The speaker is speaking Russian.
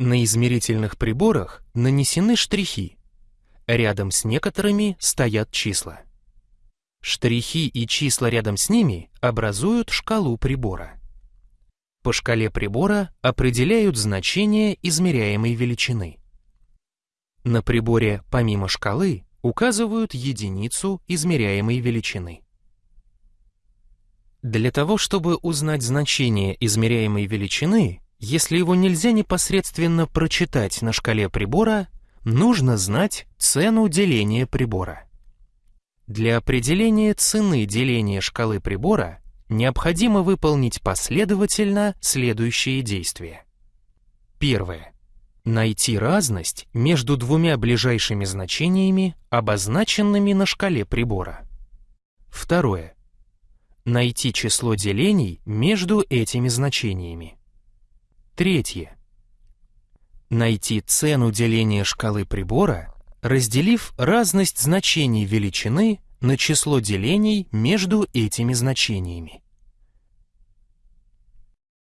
На измерительных приборах нанесены штрихи. Рядом с некоторыми стоят числа. Штрихи и числа рядом с ними образуют шкалу прибора. По шкале прибора определяют значение измеряемой величины. На приборе помимо шкалы указывают единицу измеряемой величины. Для того, чтобы узнать значение измеряемой величины, если его нельзя непосредственно прочитать на шкале прибора, нужно знать цену деления прибора. Для определения цены деления шкалы прибора необходимо выполнить последовательно следующие действия. Первое. Найти разность между двумя ближайшими значениями, обозначенными на шкале прибора. Второе. Найти число делений между этими значениями. Третье. Найти цену деления шкалы прибора, разделив разность значений величины на число делений между этими значениями.